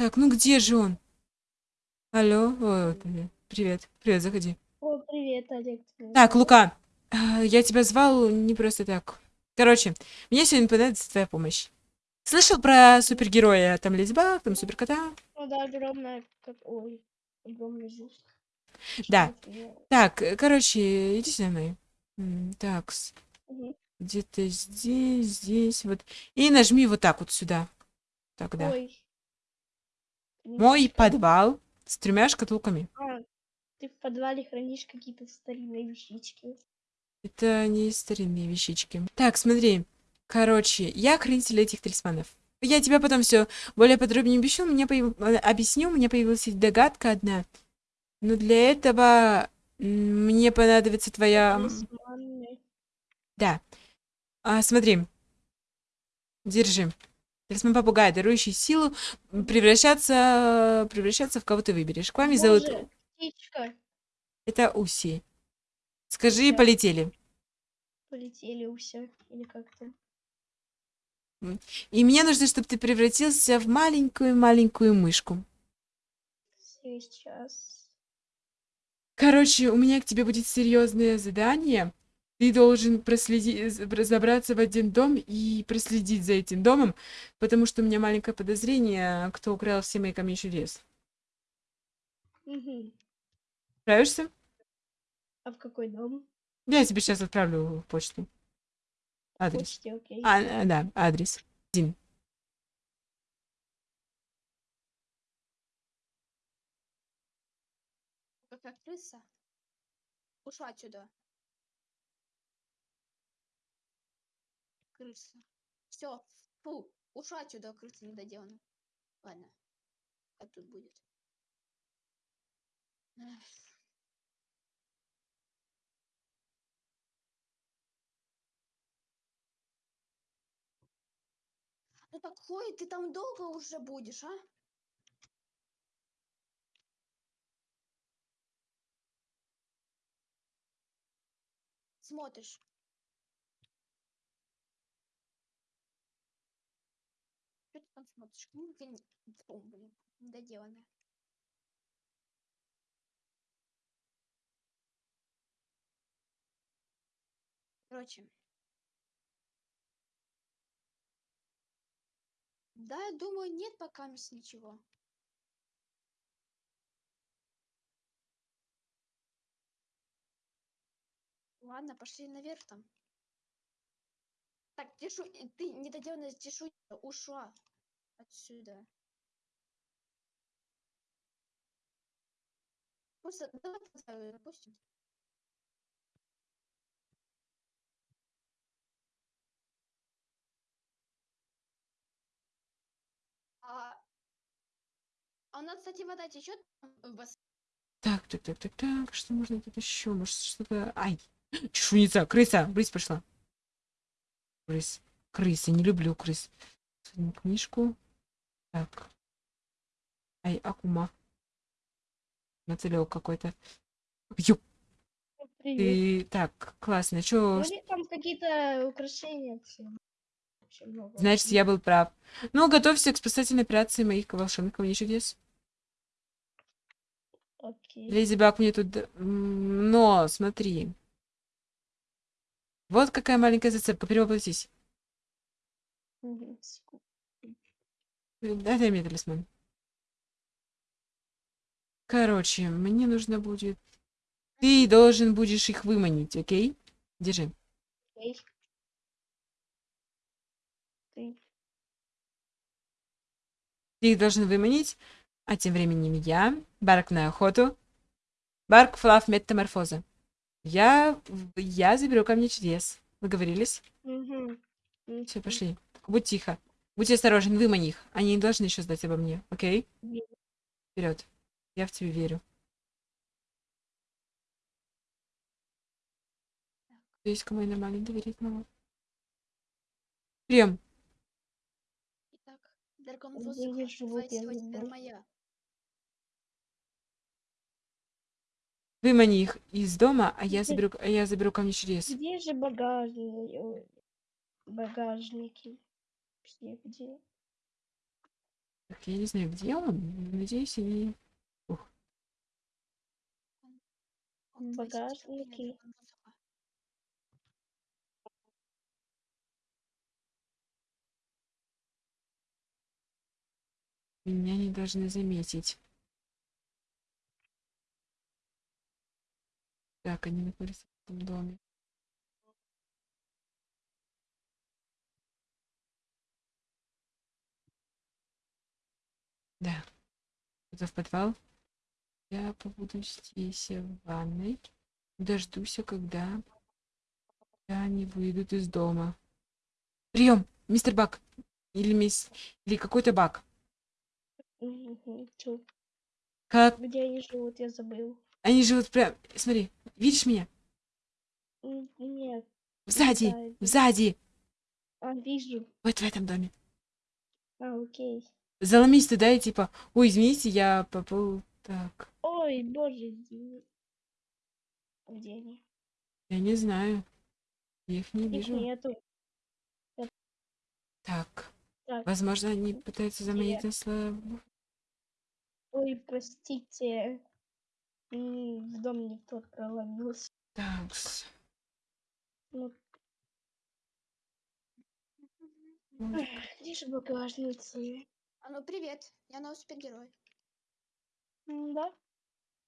Так, ну где же он? Алло, вот, привет, привет, заходи. О, привет, Олег. Так, Лука, а, я тебя звал не просто так. Короче, мне сегодня понадобится твоя помощь. Слышал про супергероя, там Баг, там суперкота? Ну да, огромная, как, ой, огромный жук. Да. Так, э, короче, иди со мной. Так, угу. где-то здесь, здесь, вот. И нажми вот так вот сюда. Тогда. Ой. Мой подвал с тремя шкатулками. А, ты в подвале хранишь какие-то старинные вещички. Это не старинные вещички. Так, смотри. Короче, я хранитель этих талисманов. Я тебе потом все более подробнее объясню. Мне появ... Э, объясню, у меня появилась догадка одна. Но для этого мне понадобится твоя... Талисманы. Да. А, смотри. Держи. Талисман попугая, дарующий силу, превращаться, превращаться в кого ты выберешь. К вами Боже, зовут... птичка. Это Уси. Скажи, Уся. полетели. Полетели уся. Или как-то. И мне нужно, чтобы ты превратился в маленькую-маленькую мышку. Сейчас. Короче, у меня к тебе будет серьезное задание. Ты должен проследить, забраться в один дом и проследить за этим домом, потому что у меня маленькое подозрение, кто украл все мои камни чудес. Угу. Справишься? А в какой дом? Я тебе сейчас отправлю в почту. Адрес. Почте, окей. А, а, да, адрес. Один. Какая крыса? Ушла отсюда. Крыса. Все. Фу. Ушла отсюда, крыса недоделана. Ладно. Как тут будет? Ну так Хлоя, ты там долго уже будешь, а? Смотришь. Там смотришь? Блин, фу, блин, недоделанная. Короче. Да, я думаю, нет пока ничего. Ладно, пошли наверх там. Так, тишу, ты недоделанная тишу ушла отсюда. Просто давай допустим. А, а у нас, кстати, вода течет в бас... Так, так, так, так, так. Что можно тут еще? Может, что-то. Ай! Чешуница! Крыса! Брысь пошла. Крыс. Крысы. Не люблю крыс. Книжку. Так. Ай, Акума. Нацелел какой-то. Ёп. Ты... Так, классно. Чё? Вроде там какие-то украшения. Значит, я был прав. Ну, готовься к спасательной операции моих волшебных камней чудес. Окей. Леди Баг мне тут... Но, смотри. Вот какая маленькая зацепка. Перевоплотись. Э, Дай, дай мне талисман. Короче, мне нужно будет... Ты должен будешь их выманить, окей? Держи. Окей. Ты. Ты их должен выманить, а тем временем я, Барк на охоту. Барк Флав Метаморфоза. Я, я заберу ко мне чудес. Договорились? Мгм. Все, пошли. Будь тихо. Будь осторожен, вымани их. Они не должны еще знать обо мне, окей? Е- Вперед. Я в тебя верю. Есть кому я нормально доверить могу. Прям. Итак, живу, теперь знаю. моя. Вымани их из дома, а я заберу, а я заберу ко мне чудес. Где же багажник? Багажники. Все где? Так, я не знаю, где он. Надеюсь, они... Он багажнике. на музыку. Меня не должны заметить. Так, они находятся в этом доме. Да. Это в подвал. Я побуду здесь, э, в ванной. Дождусь, когда они выйдут из дома. Прием, мистер Бак. Или мисс... Или какой-то Бак. Чё? Как Где они живут, я забыл. они живут прям... Смотри, видишь меня? Нет. Сзади, сзади. сзади. А, вижу. Вот в этом доме. А, окей. Заломись туда и типа, ой, извините, я попал... Так, Ой, боже, извини. Где они? я не знаю. Я их не Их вижу. нету. Так, Так, возможно, они пытаются заманить нас в- ой, простите. В дом тот проломился. Так, с- Ну, где же багажницы? А ну привет, я новый супергерой. М, Да?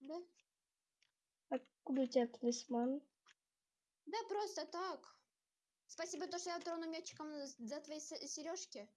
Да? Откуда у тебя талисман? Да, просто так. Спасибо, то, что я трону мячиком за твои сережки.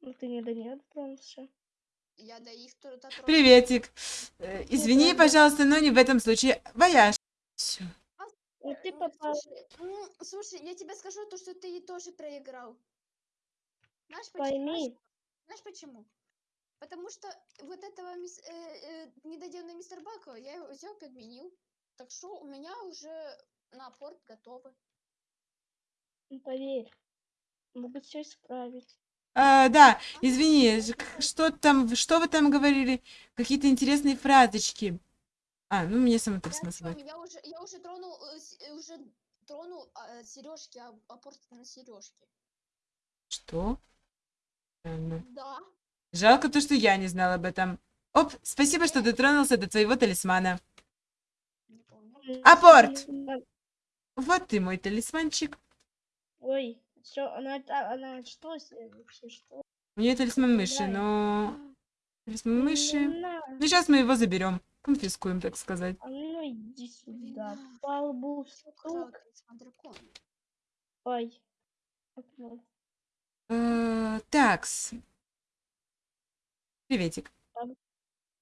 Ну, ты не до нее дотронулся. Я до их тро- дотронулась. Приветик. Э, Извини, правда. пожалуйста, но не в этом случае. Вояж. Все. Ну, ты попал. Слушай, я тебе скажу то, что ты тоже проиграл. Знаешь почему? Пойми. Знаешь почему? Потому что вот этого мис- э, э, недоделанного мистер Бака я его взял, подменил. Так что у меня уже на порт готовы. Ну, поверь. Могут все исправить. А, да, А, извини, что там, что вы там говорили? Какие-то интересные фразочки. А, ну мне Я, смысл. всё, я уже, я уже тронул, э, э, уже тронул сережки, апорт на сережки. Что? Да. Жалко то, что я не знала об этом. Оп, спасибо, что дотронулся до твоего талисмана. Апорт! Вот ты мой талисманчик. Ой, что, она, она что вообще, что? У нее талисман мыши, но... Талисман мыши... Ну, сейчас мы его заберем. Конфискуем, так сказать. А ну иди сюда. Блин, По лбу Украл стук. талисман дракона. Ой. Э, Такс. Приветик.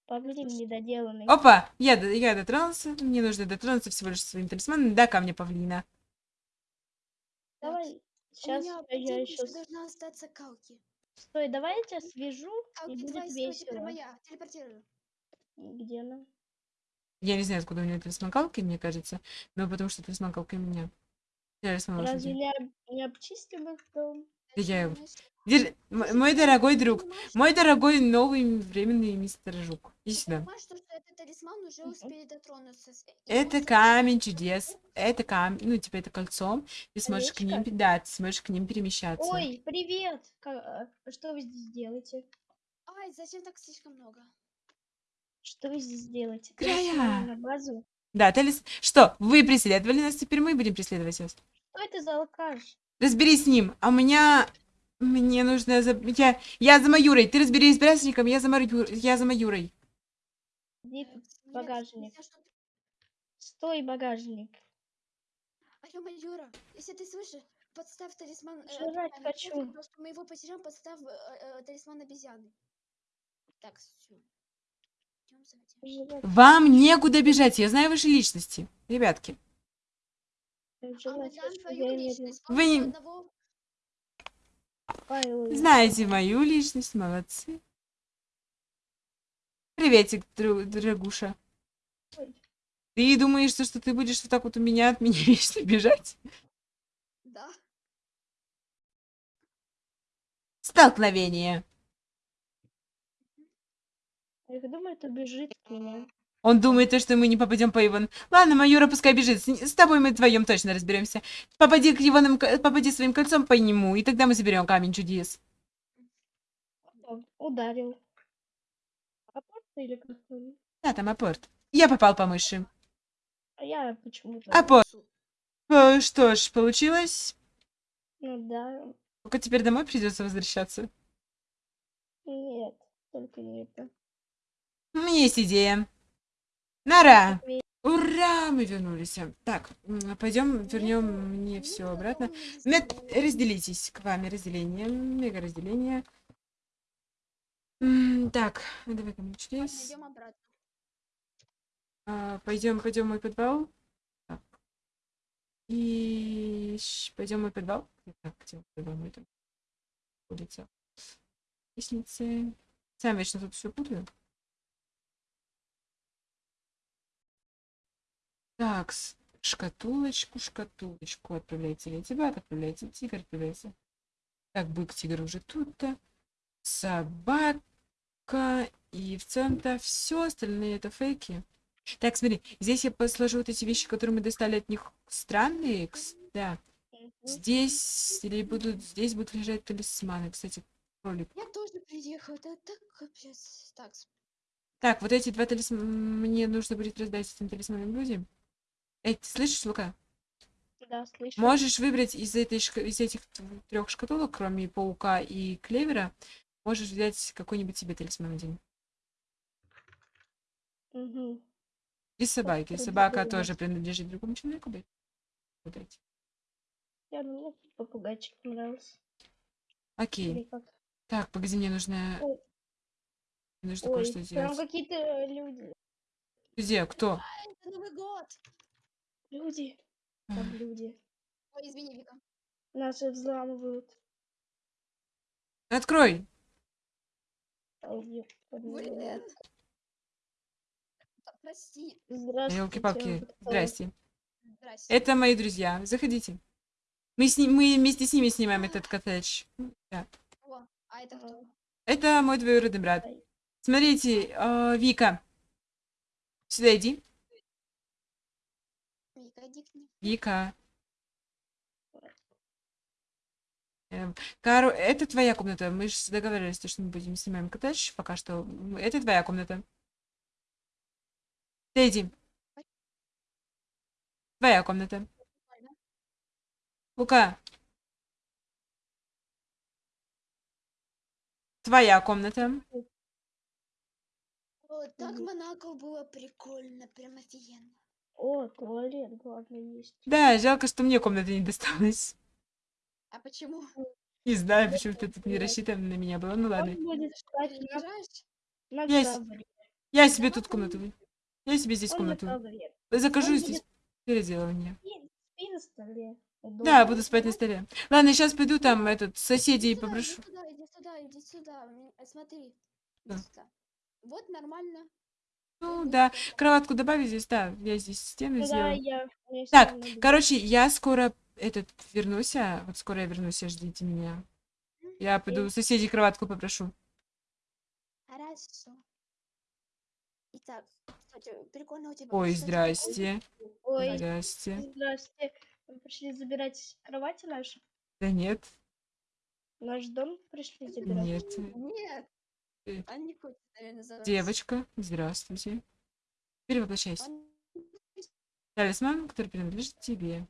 Павлин недоделанный. Опа, я, д- я дотронулся. Мне нужно дотронуться всего лишь своим талисманом до камня павлина. Давай. Сейчас меня я еще... должна остаться Калки. Стой, давай я тебя свяжу, и Калки будет твоя сила теперь весело. моя. Телепортирую. Где она? Я не знаю, откуда у нее талисман калки, мне кажется. Но потому что талисман калки у меня. Талисман Разве лошади. не, об- не их дом? Я его- Держи- Мой дорогой друг. Мой дорогой новый временный мистер Жук. Иди сюда. Это камень чудес. Это камень, ну, типа, это кольцо. Ты сможешь к ним, да, ты сможешь к ним перемещаться. Ой, привет! А, Что вы здесь делаете? Ай, зачем так слишком много? Что вы здесь делаете? Края. На базу? Да, талис... Что, вы преследовали нас, теперь мы будем преследовать вас. Что это за алкаш? Разберись с ним. А у меня... Мне нужно... За... Я... я за Маюрой. Ты разберись с Брясником, я за, Марю... я за Маюрой. Э, нет, багажник. Стой, багажник. Алло, Майора, если ты слышишь, подставь талисман... э, Жрать камень. хочу. Что мы его потеряем, подставь э, э, талисман обезьяны. Так, все. Вам некуда бежать, я знаю ваши личности. Ребятки. А мы жрать знаем хочу, твою я не личность. Вы Помнишь не- одного- Ой, ой, Знаете мою личность, молодцы. Приветик, дорогуша. Ты думаешь, что, что ты будешь вот так вот у меня от меня вечно бежать? Да. Столкновение. Я думаю, это бежит к меня. Он думает, то, что мы не попадем по Иван. Ладно, Майора пускай бежит. С, с тобой мы вдвоем точно разберемся. Попади к Иванам, ко- попади своим кольцом по нему, и тогда мы соберем камень чудес. Ударил. А просто или как он? Да, там апорт. Я попал по мыши. А я почему-то... Апорт. Э, Что ж, получилось. Ну да. Только теперь домой придется возвращаться. Нет, только не это. У меня есть идея. Окей. Ура! Мы вернулись. Так, пойдем вернем мне все обратно. Мет, разделитесь к вами разделение. Мега разделение. Так, давай ко мне чудес. Идем обратно. А, пойдем, пойдем мой подвал. Так. И пойдем мой подвал. Так, где мой подвал мой там? Улица. Лестницы. Сам вечно тут все путаю. Так, шкатулочку, шкатулочку отправляйте Летибат, отправляйте тигр, отправляйте. Так, бык, тигр уже тут-то. Собака. И в целом-то все остальные это фейки. Так, смотри, здесь я посложу вот эти вещи, которые мы достали от них странные. Да, здесь или будут, здесь будут лежать талисманы. Кстати, кролик. Я тоже приехал, да так капец. Так, Так, вот эти два талисмана мне нужно будет раздать этим талисманам людям. Эй, ты слышишь, Лука? Да, слышу. Можешь выбрать из, этой шка- из этих трех шкатулок, кроме паука и клевера, можешь взять какой-нибудь себе талисман один. Мгм. И собаки. Попробуй Собака выбрать. тоже принадлежит другому человеку. блядь. Вот эти. Я мне попугайчик понравился. Окей. Так, погоди, мне нужно... Ой. мне нужно кое-что там сделать. какие-то э, люди. Где? Кто? Это Новый год. Люди. Там люди. Ой, извини, Вика. Нас же взламывают. Открой! Блин. Прости. Здравствуйте. Елки-палки. Здрасте. Здрасте. Это мои друзья. Заходите. Мы, с ним, мы вместе с ними снимаем этот коттедж. Да. О, а это кто? Это мой двоюродный брат. Смотрите, а, Вика. Сюда иди. Вика. Вика. Эм, Кару, это твоя комната. Мы же договаривались, то, что мы будем снимаем коттедж пока что. Это твоя комната. Ты иди. Твоя комната. Лука. Твоя комната. О, так. Монако было прикольно, прям офигенно. О, туалет, главное, есть. Да, жалко, что мне комната не досталась. А почему? Не знаю, почему ты тут не рассчитан на меня было. Ну ладно. Есть. ковре. Я себе тут комнату. Я себе здесь комнату. Закажу здесь переделывание. Да, буду спать на столе. Ладно, сейчас пойду там этот соседей попрошу. Иди сюда, иди сюда, иди сюда. М, э, Смотри. Да. Иди сюда. Вот нормально. Ну да, кроватку добавить здесь, да. Я здесь стену Ну да, сделаю. я... я Так, люблю. короче, я скоро этот вернусь, а вот скоро я вернусь, ждите меня. Я пойду Окей. соседей кроватку попрошу. Хорошо. Итак, прикольно у тебя. Ой, здрасте. Ой, Здрасте. здрасте. Вы пришли забирать кровати наши? Да нет, Наш дом пришли забирать? нет. Нет. Э, Он не хочет, наверное, забрать. Девочка, здравствуйте. Перевоплощайся. Он- Талисман, который принадлежит тебе.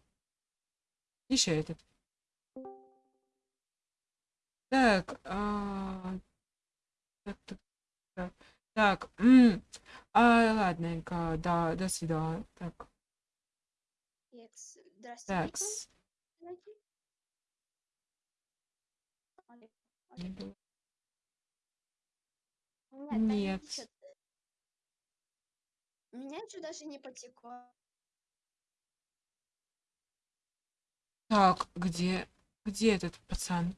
Еще этот. Так, а... так, так, так, так, м, а, ладненько, да, до свидания. Так, так. Зайди. Нет, Нет. ничего. Меня еще даже не потекло. Так, где, где этот пацан?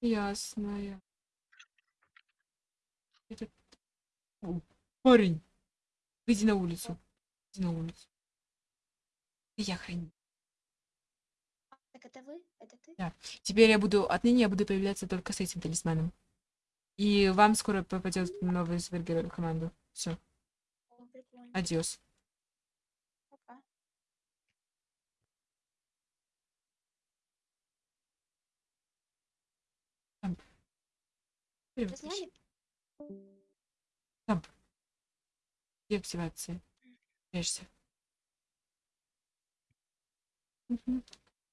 Ясно. Этот... О, парень, выйди на улицу. Иди на улицу. Я храню. Это вы? Это ты? Теперь я буду, отныне я буду появляться только с этим талисманом. И вам скоро попадет новый супергерой в команду. Все, адиос. Пока. Привет, Сняли? Деактивация. Прячься. Мгм.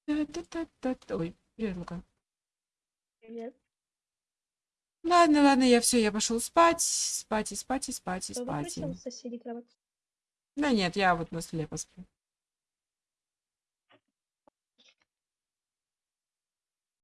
Ой, привет, Лука. Привет. Ладно, ладно, я все, я пошел спать, спать и спать и спать и спать. Да нет, я вот на столе посплю.